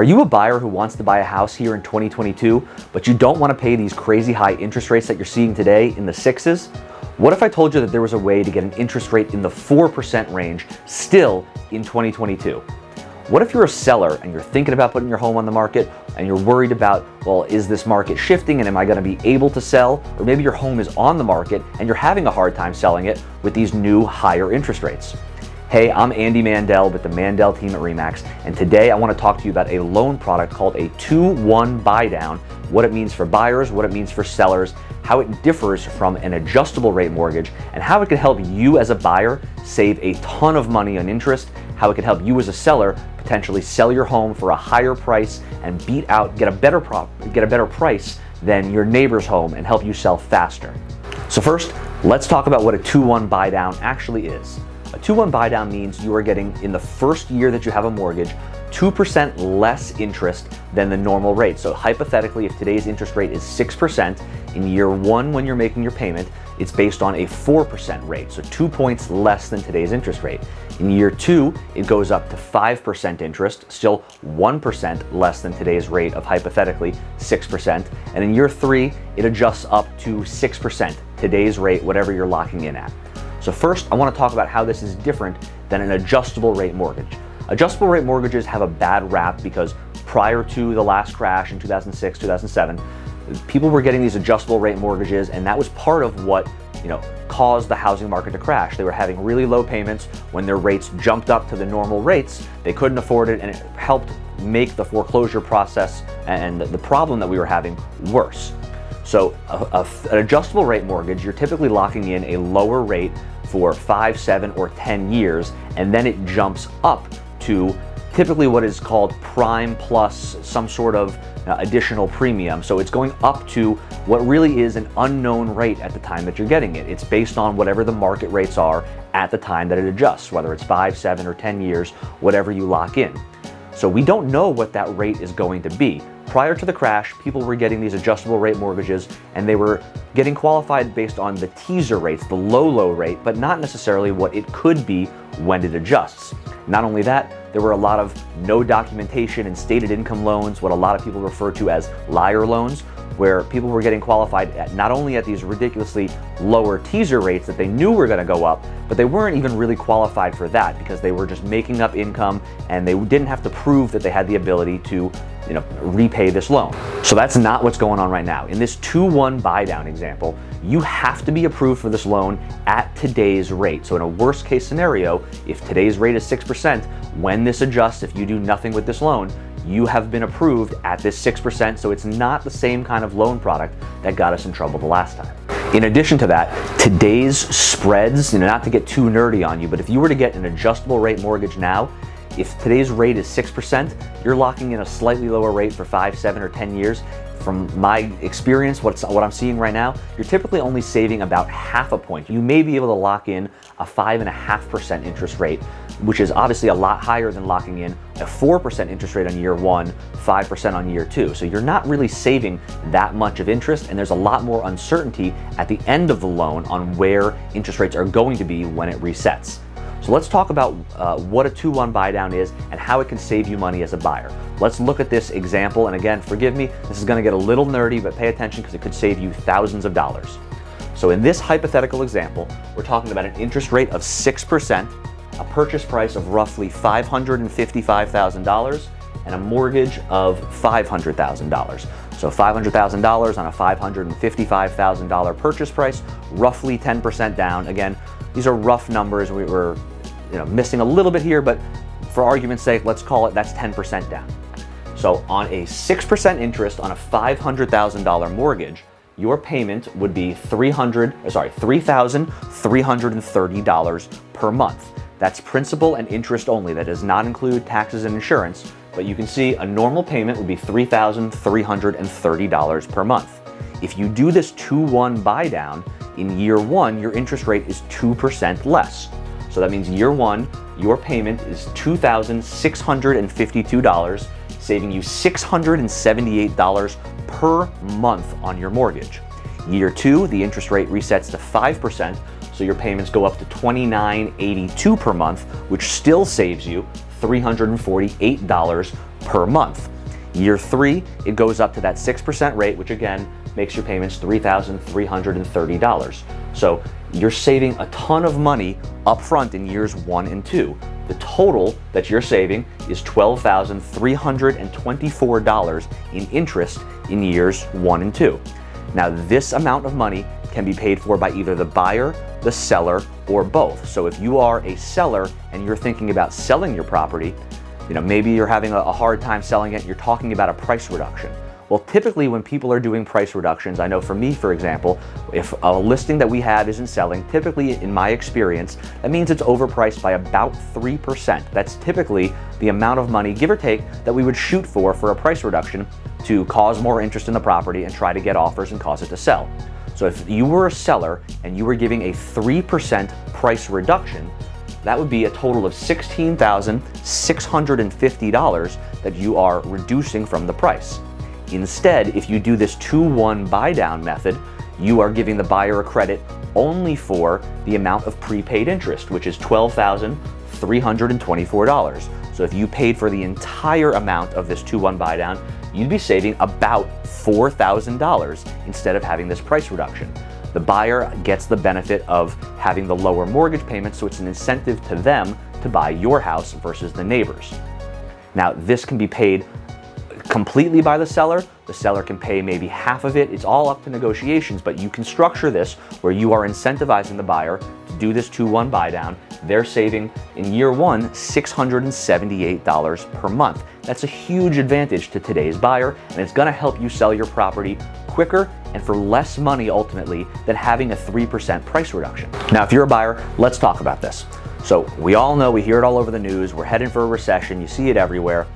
Are you a buyer who wants to buy a house here in 2022, but you don't want to pay these crazy high interest rates that you're seeing today in the sixes? What if I told you that there was a way to get an interest rate in the 4% range still in 2022? What if you're a seller and you're thinking about putting your home on the market and you're worried about, well, is this market shifting and am I gonna be able to sell? Or maybe your home is on the market and you're having a hard time selling it with these new higher interest rates. Hey, I'm Andy Mandel with the Mandel team at REMAX, and today I want to talk to you about a loan product called a 2-1 buy down, what it means for buyers, what it means for sellers, how it differs from an adjustable rate mortgage, and how it could help you as a buyer save a ton of money on interest, how it could help you as a seller potentially sell your home for a higher price and beat out, get a better prop, get a better price than your neighbor's home and help you sell faster. So first, let's talk about what a 2-1 buy down actually is. A 2-1 buy down means you are getting, in the first year that you have a mortgage, 2% less interest than the normal rate. So hypothetically, if today's interest rate is 6%, in year one when you're making your payment, it's based on a 4% rate, so two points less than today's interest rate. In year two, it goes up to 5% interest, still 1% less than today's rate of hypothetically 6%. And in year three, it adjusts up to 6%, today's rate, whatever you're locking in at. So first, I wanna talk about how this is different than an adjustable rate mortgage. Adjustable rate mortgages have a bad rap because prior to the last crash in 2006, 2007, people were getting these adjustable rate mortgages and that was part of what you know, caused the housing market to crash. They were having really low payments. When their rates jumped up to the normal rates, they couldn't afford it and it helped make the foreclosure process and the problem that we were having worse. So a, a, an adjustable rate mortgage, you're typically locking in a lower rate for five, seven, or 10 years, and then it jumps up to typically what is called prime plus some sort of uh, additional premium. So it's going up to what really is an unknown rate at the time that you're getting it. It's based on whatever the market rates are at the time that it adjusts, whether it's five, seven, or 10 years, whatever you lock in. So we don't know what that rate is going to be. Prior to the crash, people were getting these adjustable rate mortgages and they were getting qualified based on the teaser rates, the low, low rate, but not necessarily what it could be when it adjusts. Not only that, there were a lot of no documentation and stated income loans, what a lot of people refer to as liar loans, where people were getting qualified at not only at these ridiculously lower teaser rates that they knew were going to go up, but they weren't even really qualified for that because they were just making up income and they didn't have to prove that they had the ability to you know, repay this loan. So that's not what's going on right now. In this 2-1 buy down example, you have to be approved for this loan at today's rate. So in a worst case scenario, if today's rate is 6%, when this adjusts, if you do nothing with this loan, you have been approved at this 6%, so it's not the same kind of loan product that got us in trouble the last time. In addition to that, today's spreads, you know, not to get too nerdy on you, but if you were to get an adjustable rate mortgage now, if today's rate is 6%, you're locking in a slightly lower rate for five, seven, or 10 years. From my experience, what's, what I'm seeing right now, you're typically only saving about half a point. You may be able to lock in a 5.5% interest rate, which is obviously a lot higher than locking in a 4% interest rate on year one, 5% on year two. So you're not really saving that much of interest, and there's a lot more uncertainty at the end of the loan on where interest rates are going to be when it resets. So let's talk about uh, what a 2-1 buy down is and how it can save you money as a buyer. Let's look at this example. And again, forgive me, this is gonna get a little nerdy, but pay attention because it could save you thousands of dollars. So in this hypothetical example, we're talking about an interest rate of 6%, a purchase price of roughly $555,000, and a mortgage of $500,000. So $500,000 on a $555,000 purchase price, roughly 10% down. Again, these are rough numbers. We were you know, missing a little bit here, but for argument's sake, let's call it that's 10% down. So on a 6% interest on a $500,000 mortgage, your payment would be 300, sorry, $3,330 per month. That's principal and interest only. That does not include taxes and insurance, but you can see a normal payment would be $3,330 per month. If you do this 2-1 buy down, in year one, your interest rate is 2% less. So that means year one, your payment is $2,652, saving you $678 per month on your mortgage. Year two, the interest rate resets to 5%, so your payments go up to $29.82 per month, which still saves you $348 per month. Year three, it goes up to that 6% rate, which again makes your payments $3,330. So you're saving a ton of money upfront in years one and two. The total that you're saving is $12,324 in interest in years one and two. Now, this amount of money can be paid for by either the buyer, the seller, or both. So if you are a seller and you're thinking about selling your property, you know, maybe you're having a hard time selling it, you're talking about a price reduction. Well, typically when people are doing price reductions, I know for me, for example, if a listing that we have isn't selling, typically in my experience, that means it's overpriced by about 3%. That's typically the amount of money, give or take, that we would shoot for for a price reduction to cause more interest in the property and try to get offers and cause it to sell. So if you were a seller and you were giving a 3% price reduction, that would be a total of $16,650 that you are reducing from the price. Instead, if you do this 2-1 buy down method, you are giving the buyer a credit only for the amount of prepaid interest, which is $12,324. So if you paid for the entire amount of this 2-1 buy down, you'd be saving about $4,000 instead of having this price reduction. The buyer gets the benefit of having the lower mortgage payment, so it's an incentive to them to buy your house versus the neighbors. Now, this can be paid completely by the seller. The seller can pay maybe half of it. It's all up to negotiations, but you can structure this where you are incentivizing the buyer to do this 2-1 buy down. They're saving in year one $678 per month. That's a huge advantage to today's buyer, and it's gonna help you sell your property quicker and for less money ultimately than having a 3% price reduction. Now, if you're a buyer, let's talk about this. So we all know, we hear it all over the news, we're heading for a recession, you see it everywhere.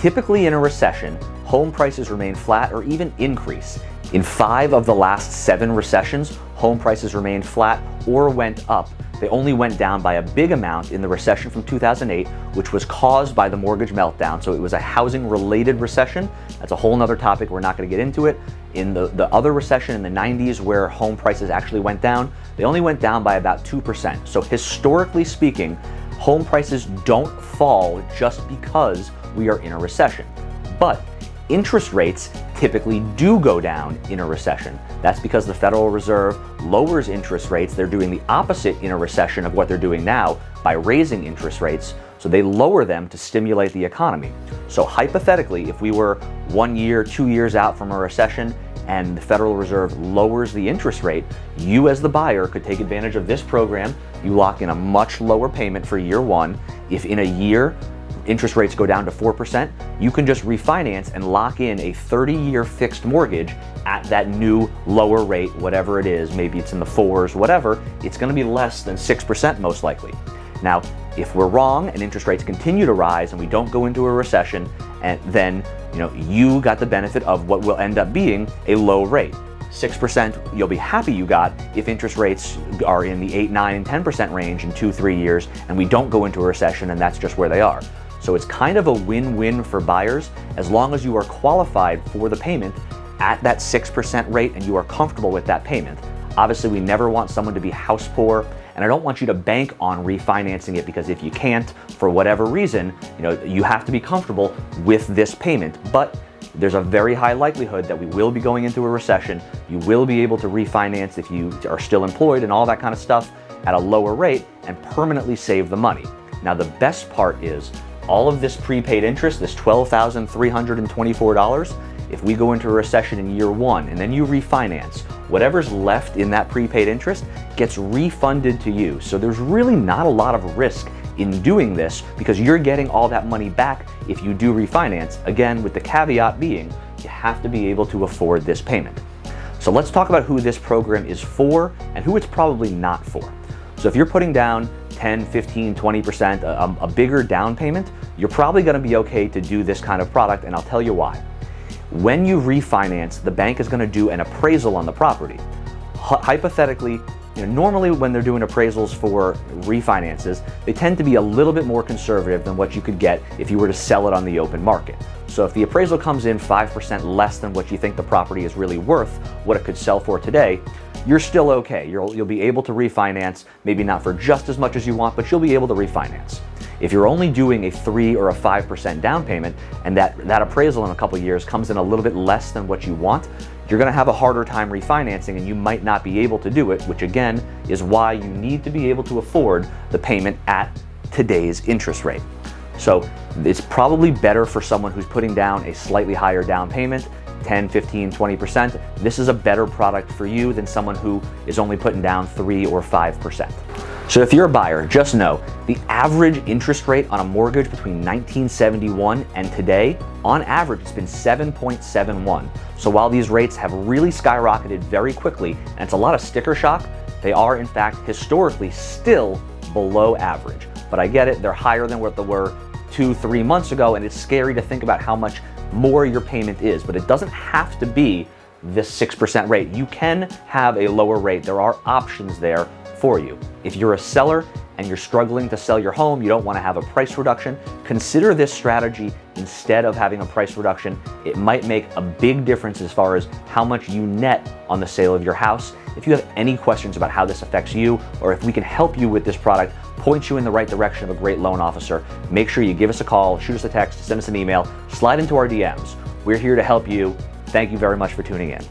Typically in a recession, home prices remain flat or even increase. In five of the last seven recessions, home prices remained flat or went up. They only went down by a big amount in the recession from 2008, which was caused by the mortgage meltdown. So it was a housing related recession. That's a whole nother topic. We're not going to get into it. In the, the other recession in the 90s, where home prices actually went down, they only went down by about 2%. So historically speaking, home prices don't fall just because we are in a recession. But interest rates typically do go down in a recession. That's because the Federal Reserve lowers interest rates. They're doing the opposite in a recession of what they're doing now by raising interest rates. So they lower them to stimulate the economy. So hypothetically, if we were one year, two years out from a recession and the Federal Reserve lowers the interest rate, you as the buyer could take advantage of this program. You lock in a much lower payment for year one. If in a year interest rates go down to 4%, you can just refinance and lock in a 30-year fixed mortgage at that new lower rate, whatever it is, maybe it's in the fours, whatever, it's gonna be less than 6% most likely. Now, if we're wrong and interest rates continue to rise and we don't go into a recession, and then you know you got the benefit of what will end up being a low rate. 6% you'll be happy you got if interest rates are in the 8, 9, and 10% range in two, three years and we don't go into a recession and that's just where they are. So it's kind of a win-win for buyers as long as you are qualified for the payment at that 6% rate and you are comfortable with that payment. Obviously, we never want someone to be house poor, and I don't want you to bank on refinancing it because if you can't, for whatever reason, you know, you have to be comfortable with this payment. But there's a very high likelihood that we will be going into a recession. You will be able to refinance if you are still employed and all that kind of stuff at a lower rate and permanently save the money. Now, the best part is all of this prepaid interest, this $12,324, if we go into a recession in year one and then you refinance, whatever's left in that prepaid interest gets refunded to you. So there's really not a lot of risk in doing this because you're getting all that money back if you do refinance. Again, with the caveat being you have to be able to afford this payment. So let's talk about who this program is for and who it's probably not for. So if you're putting down 10, 15, 20%, a, a bigger down payment, you're probably gonna be okay to do this kind of product, and I'll tell you why. When you refinance, the bank is gonna do an appraisal on the property. Hypothetically, you know, normally when they're doing appraisals for refinances, they tend to be a little bit more conservative than what you could get if you were to sell it on the open market. So if the appraisal comes in 5% less than what you think the property is really worth, what it could sell for today, you're still okay. You'll, you'll be able to refinance, maybe not for just as much as you want, but you'll be able to refinance. If you're only doing a 3 or a 5% down payment and that, that appraisal in a couple years comes in a little bit less than what you want, you're gonna have a harder time refinancing and you might not be able to do it, which again is why you need to be able to afford the payment at today's interest rate. So it's probably better for someone who's putting down a slightly higher down payment 10, 15, 20%, this is a better product for you than someone who is only putting down 3 or 5%. So if you're a buyer, just know the average interest rate on a mortgage between 1971 and today, on average, it's been 7.71. So while these rates have really skyrocketed very quickly, and it's a lot of sticker shock, they are in fact historically still below average. But I get it, they're higher than what they were two, three months ago, and it's scary to think about how much more your payment is, but it doesn't have to be this 6% rate. You can have a lower rate. There are options there for you. If you're a seller and you're struggling to sell your home, you don't want to have a price reduction, consider this strategy instead of having a price reduction. It might make a big difference as far as how much you net on the sale of your house. If you have any questions about how this affects you or if we can help you with this product, point you in the right direction of a great loan officer, make sure you give us a call, shoot us a text, send us an email, slide into our DMs. We're here to help you. Thank you very much for tuning in.